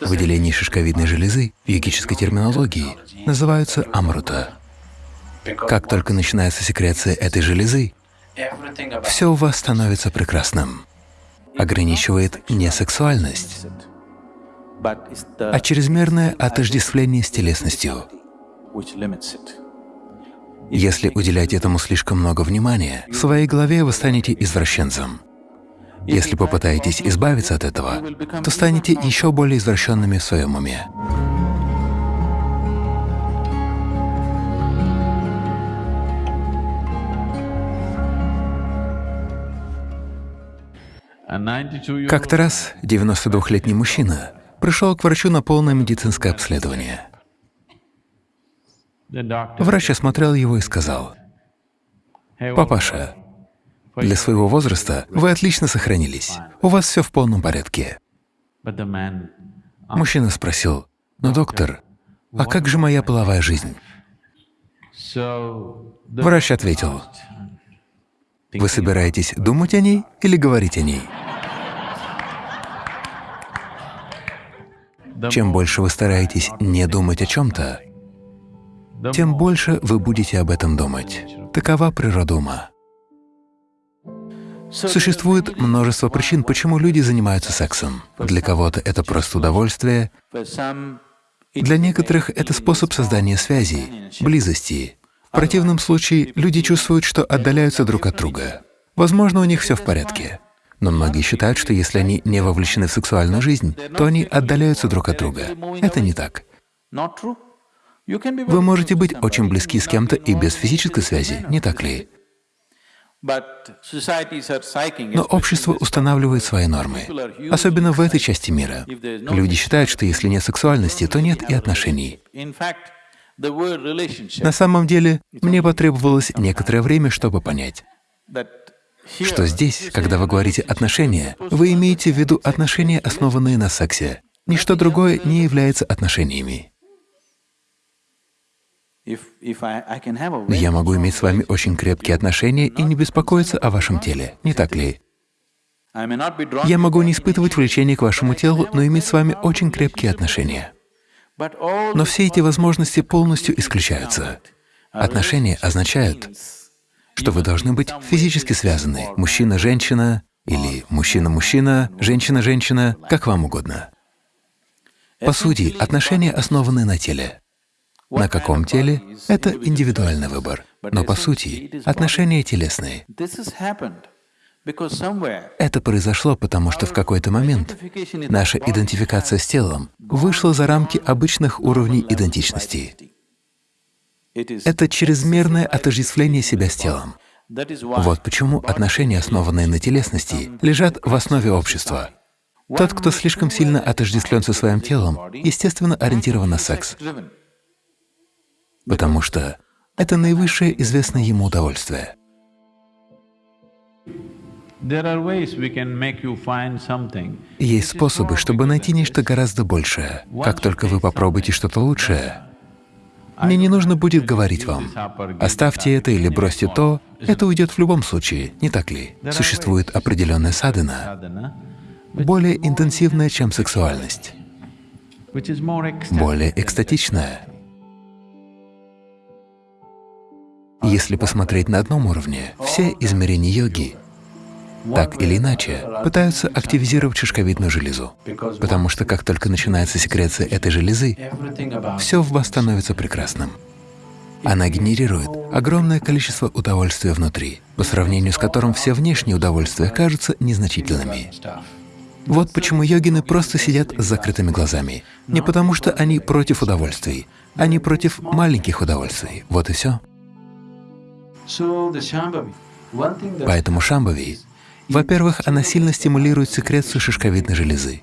Выделения шишковидной железы в йогической терминологии называются амрута. Как только начинается секреция этой железы, все у вас становится прекрасным. Ограничивает не сексуальность, а чрезмерное отождествление с телесностью. Если уделять этому слишком много внимания, в своей голове вы станете извращенцем. Если попытаетесь избавиться от этого, то станете еще более извращенными в своем уме. Как-то раз 92-летний мужчина пришел к врачу на полное медицинское обследование. Врач осмотрел его и сказал, «Папаша, для своего возраста вы отлично сохранились, у вас все в полном порядке». Мужчина спросил, «Но, доктор, а как же моя половая жизнь?» Врач ответил, «Вы собираетесь думать о ней или говорить о ней?» Чем больше вы стараетесь не думать о чем-то, тем больше вы будете об этом думать. Такова природа ума. Существует множество причин, почему люди занимаются сексом. Для кого-то это просто удовольствие, для некоторых это способ создания связи, близости. В противном случае люди чувствуют, что отдаляются друг от друга. Возможно, у них все в порядке. Но многие считают, что если они не вовлечены в сексуальную жизнь, то они отдаляются друг от друга. Это не так. Вы можете быть очень близки с кем-то и без физической связи, не так ли? Но общество устанавливает свои нормы, особенно в этой части мира. Люди считают, что если нет сексуальности, то нет и отношений. На самом деле, мне потребовалось некоторое время, чтобы понять, что здесь, когда вы говорите «отношения», вы имеете в виду отношения, основанные на сексе. Ничто другое не является отношениями. Я могу иметь с вами очень крепкие отношения и не беспокоиться о вашем теле, не так ли? Я могу не испытывать влечения к вашему телу, но иметь с вами очень крепкие отношения. Но все эти возможности полностью исключаются. Отношения означают, что вы должны быть физически связаны, мужчина-женщина или мужчина-мужчина, женщина-женщина, как вам угодно. По сути, отношения основаны на теле. На каком теле — это индивидуальный выбор, но по сути отношения телесные. Это произошло потому, что в какой-то момент наша идентификация с телом вышла за рамки обычных уровней идентичности. Это чрезмерное отождествление себя с телом. Вот почему отношения, основанные на телесности, лежат в основе общества. Тот, кто слишком сильно отождествлен со своим телом, естественно ориентирован на секс, потому что это наивысшее известное ему удовольствие. Есть способы, чтобы найти нечто гораздо большее. Как только вы попробуете что-то лучшее, мне не нужно будет говорить вам, оставьте это или бросьте то, это уйдет в любом случае, не так ли? Существует определенная садхана, более интенсивная, чем сексуальность, более экстатичная. Если посмотреть на одном уровне, все измерения йоги так или иначе пытаются активизировать шишковидную железу, потому что как только начинается секреция этой железы, все в вас становится прекрасным. Она генерирует огромное количество удовольствия внутри, по сравнению с которым все внешние удовольствия кажутся незначительными. Вот почему йогины просто сидят с закрытыми глазами. Не потому что они против удовольствий, они против маленьких удовольствий. Вот и все. Поэтому шамбави, во-первых, она сильно стимулирует секрецию шишковидной железы,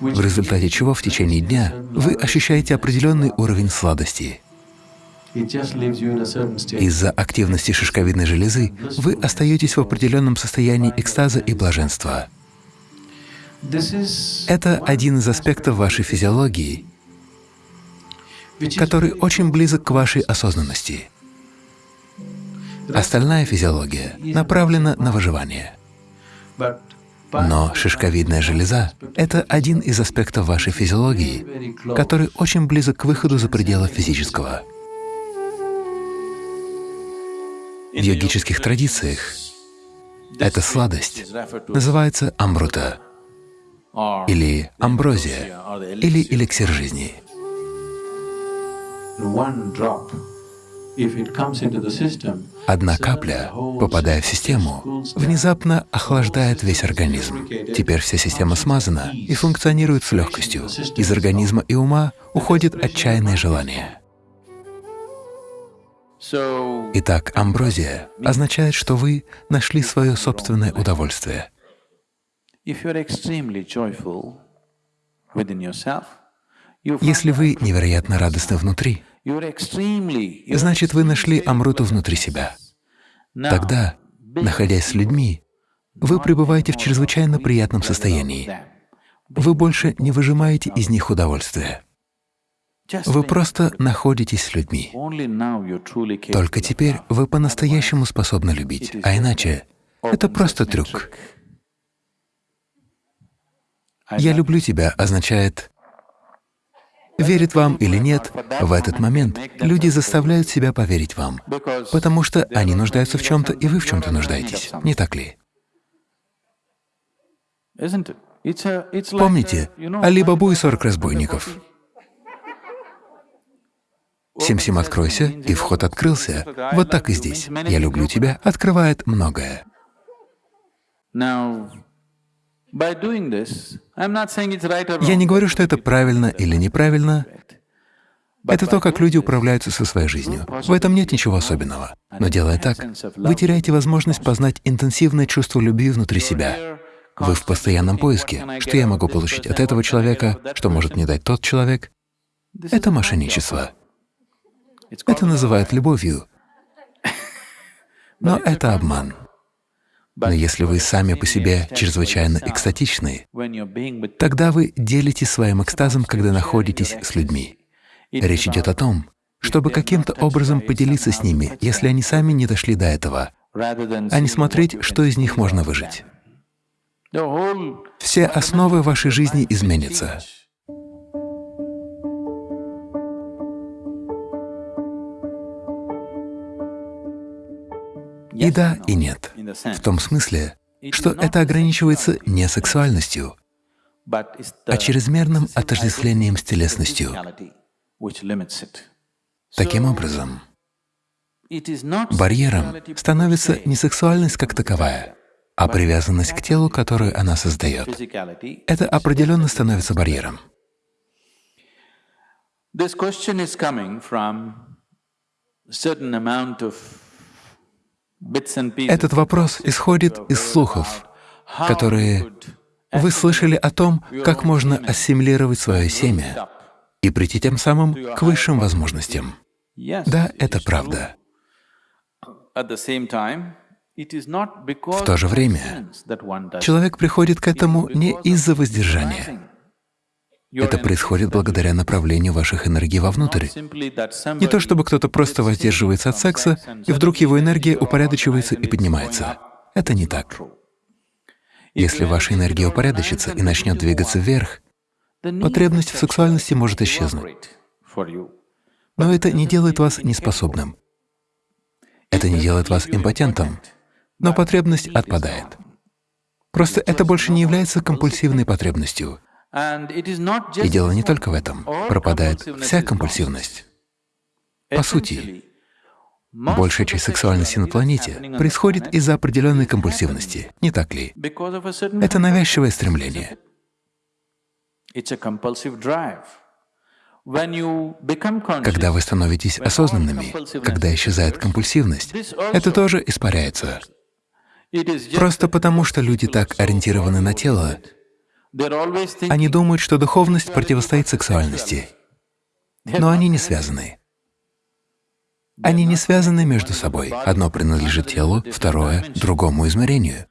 в результате чего в течение дня вы ощущаете определенный уровень сладости. Из-за активности шишковидной железы вы остаетесь в определенном состоянии экстаза и блаженства. Это один из аспектов вашей физиологии, который очень близок к вашей осознанности. Остальная физиология направлена на выживание. Но шишковидная железа — это один из аспектов вашей физиологии, который очень близок к выходу за пределы физического. В йогических традициях эта сладость называется амрута или амброзия или эликсир жизни. Одна капля, попадая в систему, внезапно охлаждает весь организм. Теперь вся система смазана и функционирует с легкостью. Из организма и ума уходит отчаянное желание. Итак, амброзия означает, что вы нашли свое собственное удовольствие. Если вы невероятно радостны внутри, значит, вы нашли Амруту внутри себя. Тогда, находясь с людьми, вы пребываете в чрезвычайно приятном состоянии. Вы больше не выжимаете из них удовольствие. Вы просто находитесь с людьми. Только теперь вы по-настоящему способны любить, а иначе это просто трюк. «Я люблю тебя» означает Верит вам или нет, в этот момент люди заставляют себя поверить вам, потому что они нуждаются в чем-то, и вы в чем-то нуждаетесь, не так ли? Помните Али-Бабу и сорок разбойников? Сим-Сим, откройся, и вход открылся. Вот так и здесь. «Я люблю тебя» открывает многое. Я не говорю, что это правильно или неправильно. Это то, как люди управляются со своей жизнью. В этом нет ничего особенного. Но делая так, вы теряете возможность познать интенсивное чувство любви внутри себя. Вы в постоянном поиске. Что я могу получить от этого человека, что может мне дать тот человек? Это мошенничество. Это называют любовью. Но это обман. Но если вы сами по себе чрезвычайно экстатичны, тогда вы делитесь своим экстазом, когда находитесь с людьми. Речь идет о том, чтобы каким-то образом поделиться с ними, если они сами не дошли до этого, а не смотреть, что из них можно выжить. Все основы вашей жизни изменятся. И да, и нет. В том смысле, что это ограничивается не сексуальностью, а чрезмерным отождествлением с телесностью. Таким образом, барьером становится не сексуальность как таковая, а привязанность к телу, которую она создает. Это определенно становится барьером. This question is coming from certain amount of этот вопрос исходит из слухов, которые вы слышали о том, как можно ассимилировать свое семя и прийти тем самым к высшим возможностям. Да, это правда. В то же время человек приходит к этому не из-за воздержания. Это происходит благодаря направлению ваших энергий вовнутрь. Не то чтобы кто-то просто воздерживается от секса, и вдруг его энергия упорядочивается и поднимается. Это не так. Если ваша энергия упорядочится и начнет двигаться вверх, потребность в сексуальности может исчезнуть. Но это не делает вас неспособным. Это не делает вас импотентом, но потребность отпадает. Просто это больше не является компульсивной потребностью. И дело не только в этом. Пропадает вся компульсивность. По сути, большая часть сексуальности на планете происходит из-за определенной компульсивности, не так ли? Это навязчивое стремление. Когда вы становитесь осознанными, когда исчезает компульсивность, это тоже испаряется. Просто потому, что люди так ориентированы на тело, они думают, что духовность противостоит сексуальности, но они не связаны. Они не связаны между собой. Одно принадлежит телу, второе — другому измерению.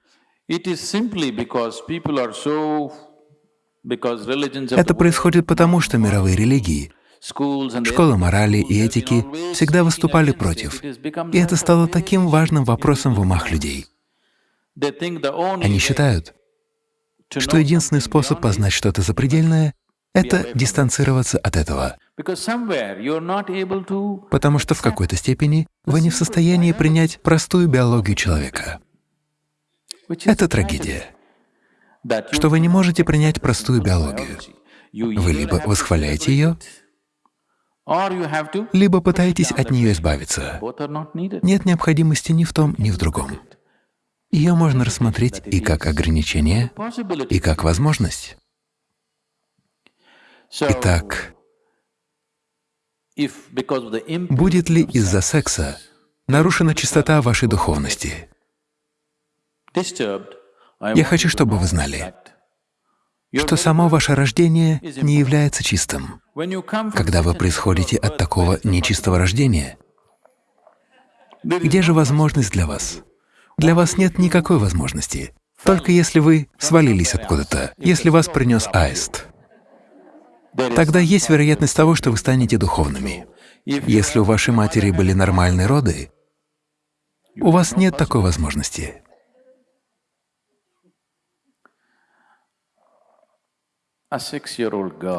Это происходит потому, что мировые религии, школы морали и этики всегда выступали против, и это стало таким важным вопросом в умах людей. Они считают, что единственный способ познать что-то запредельное — это дистанцироваться от этого. Потому что в какой-то степени вы не в состоянии принять простую биологию человека. Это трагедия, что вы не можете принять простую биологию. Вы либо восхваляете ее, либо пытаетесь от нее избавиться. Нет необходимости ни в том, ни в другом. Ее можно рассмотреть и как ограничение, и как возможность. Итак, будет ли из-за секса нарушена чистота вашей духовности? Я хочу, чтобы вы знали, что само ваше рождение не является чистым. Когда вы происходите от такого нечистого рождения, где же возможность для вас? Для вас нет никакой возможности, только если вы свалились откуда-то, если вас принес аист. Тогда есть вероятность того, что вы станете духовными. Если у вашей матери были нормальные роды, у вас нет такой возможности.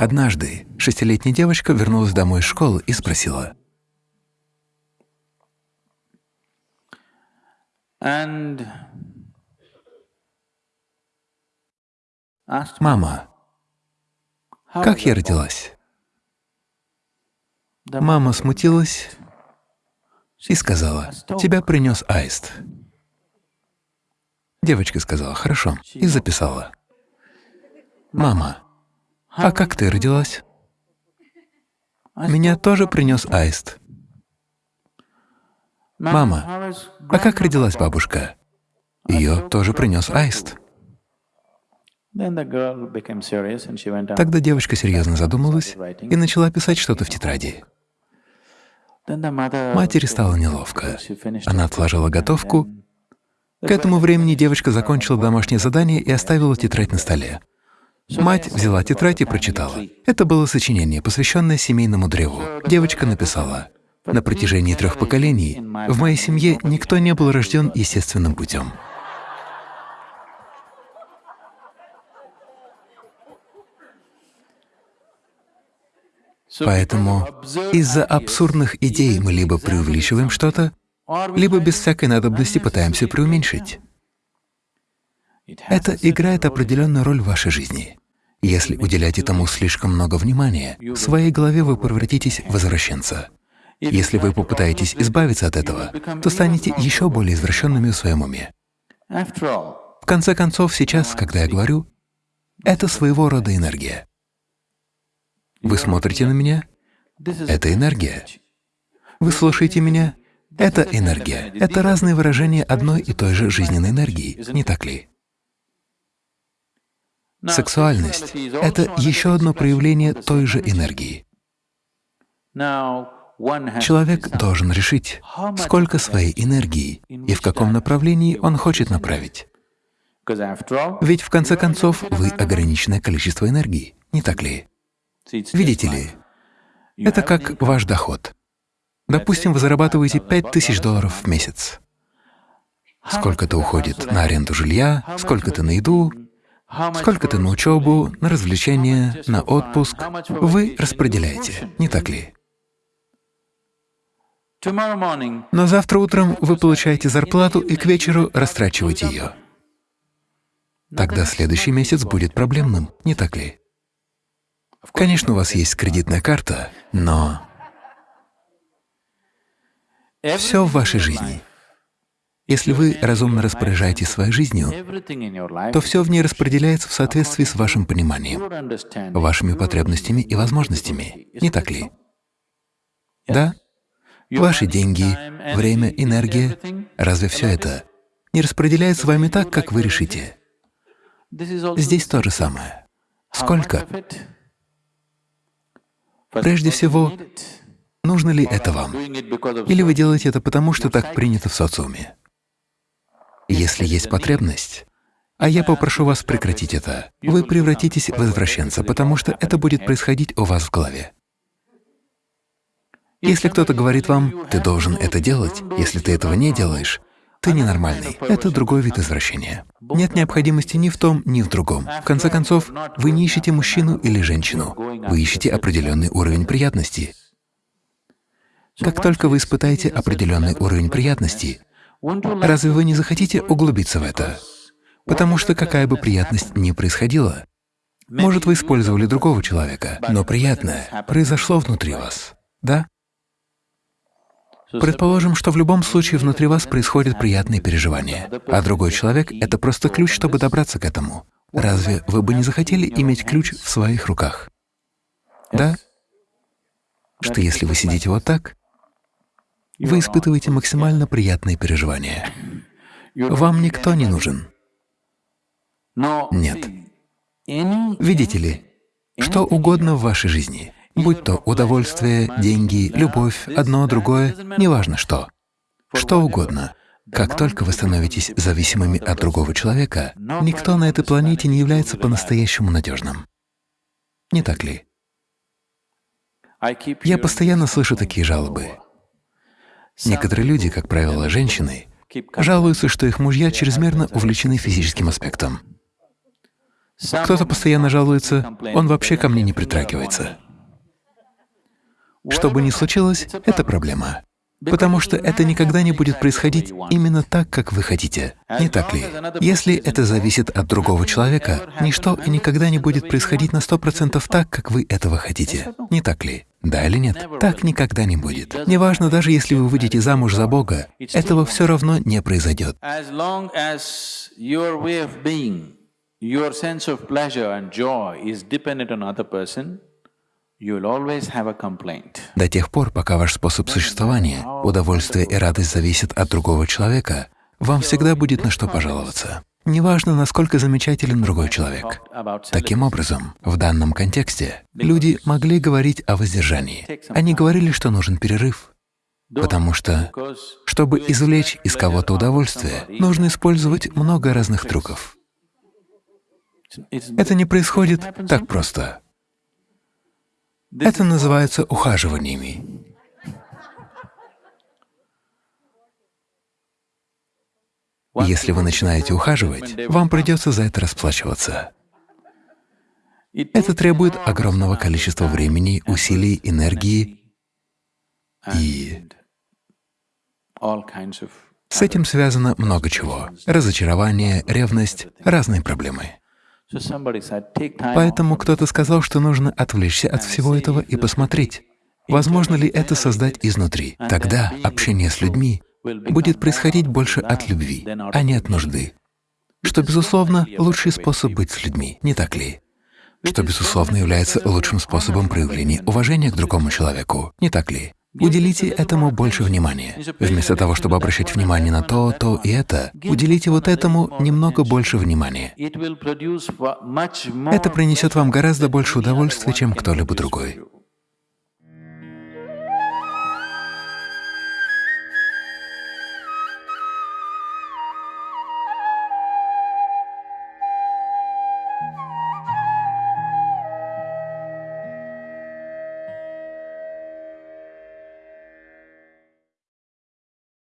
Однажды шестилетняя девочка вернулась домой из школы и спросила, «Мама, как я родилась?» Мама смутилась и сказала, «Тебя принес аист». Девочка сказала, «Хорошо», и записала. «Мама, а как ты родилась? Меня тоже принес аист. Мама, а как родилась бабушка? Ее тоже принес аист. Тогда девочка серьезно задумалась и начала писать что-то в тетради. Матери стало неловко. Она отложила готовку. К этому времени девочка закончила домашнее задание и оставила тетрадь на столе. Мать взяла тетрадь и прочитала. Это было сочинение, посвященное семейному древу. Девочка написала, «На протяжении трех поколений в моей семье никто не был рожден естественным путем». Поэтому из-за абсурдных идей мы либо преувеличиваем что-то, либо без всякой надобности пытаемся преуменьшить. Это играет определенную роль в вашей жизни. Если уделять этому слишком много внимания, в своей голове вы превратитесь в возвращенца. Если вы попытаетесь избавиться от этого, то станете еще более извращенными в своем уме. В конце концов, сейчас, когда я говорю, это своего рода энергия. Вы смотрите на меня — это энергия. Вы слушаете меня — это энергия. Это разные выражения одной и той же жизненной энергии, не так ли? Сексуальность — это еще одно проявление той же энергии. Человек должен решить, сколько своей энергии и в каком направлении он хочет направить. Ведь в конце концов вы ограниченное количество энергии, не так ли? Видите ли, это как ваш доход. Допустим, вы зарабатываете 5000 долларов в месяц. Сколько-то уходит на аренду жилья, сколько-то на еду, Сколько-то на учебу, на развлечения, на отпуск вы распределяете, не так ли? Но завтра утром вы получаете зарплату и к вечеру растрачиваете ее. Тогда следующий месяц будет проблемным, не так ли? Конечно, у вас есть кредитная карта, но все в вашей жизни если вы разумно распоряжаетесь своей жизнью, то все в ней распределяется в соответствии с вашим пониманием, вашими потребностями и возможностями, не так ли? Да? Ваши деньги, время, энергия — разве все это не распределяется с вами так, как вы решите? Здесь то же самое. Сколько? Прежде всего, нужно ли это вам? Или вы делаете это потому, что так принято в социуме? Если есть потребность, а я попрошу вас прекратить это, вы превратитесь в извращенца, потому что это будет происходить у вас в голове. Если кто-то говорит вам, «ты должен это делать», если ты этого не делаешь, ты ненормальный. Это другой вид извращения. Нет необходимости ни в том, ни в другом. В конце концов, вы не ищете мужчину или женщину, вы ищете определенный уровень приятности. Как только вы испытаете определенный уровень приятности, разве вы не захотите углубиться в это? Потому что какая бы приятность ни происходила, может, вы использовали другого человека, но приятное произошло внутри вас, да? Предположим, что в любом случае внутри вас происходят приятные переживания, а другой человек — это просто ключ, чтобы добраться к этому. Разве вы бы не захотели иметь ключ в своих руках? Да? Что если вы сидите вот так, вы испытываете максимально приятные переживания. Вам никто не нужен. Нет. Видите ли, что угодно в вашей жизни, будь то удовольствие, деньги, любовь, одно, другое, неважно что, что угодно. Как только вы становитесь зависимыми от другого человека, никто на этой планете не является по-настоящему надежным. Не так ли? Я постоянно слышу такие жалобы. Некоторые люди, как правило, женщины, жалуются, что их мужья чрезмерно увлечены физическим аспектом. Кто-то постоянно жалуется, он вообще ко мне не притрагивается. Что бы ни случилось, это проблема. Потому что это никогда не будет происходить именно так, как вы хотите. Не так ли? Если это зависит от другого человека, ничто и никогда не будет происходить на сто процентов так, как вы этого хотите. Не так ли? Да или нет? Так никогда не будет. Неважно, даже если вы выйдете замуж за Бога, этого все равно не произойдет. your sense of pleasure and joy is dependent on other person, до тех пор, пока ваш способ существования, удовольствие и радость зависят от другого человека, вам всегда будет на что пожаловаться. Неважно, насколько замечателен другой человек. Таким образом, в данном контексте люди могли говорить о воздержании. Они говорили, что нужен перерыв, потому что, чтобы извлечь из кого-то удовольствие, нужно использовать много разных трюков. Это не происходит так просто. Это называется ухаживаниями. Если вы начинаете ухаживать, вам придется за это расплачиваться. Это требует огромного количества времени, усилий, энергии и… С этим связано много чего — разочарование, ревность, разные проблемы. Поэтому кто-то сказал, что нужно отвлечься от всего этого и посмотреть, возможно ли это создать изнутри. Тогда общение с людьми будет происходить больше от любви, а не от нужды. Что, безусловно, лучший способ быть с людьми, не так ли? Что, безусловно, является лучшим способом проявления уважения к другому человеку, не так ли? Уделите этому больше внимания. Вместо того, чтобы обращать внимание на то, то и это, уделите вот этому немного больше внимания. Это принесет вам гораздо больше удовольствия, чем кто-либо другой.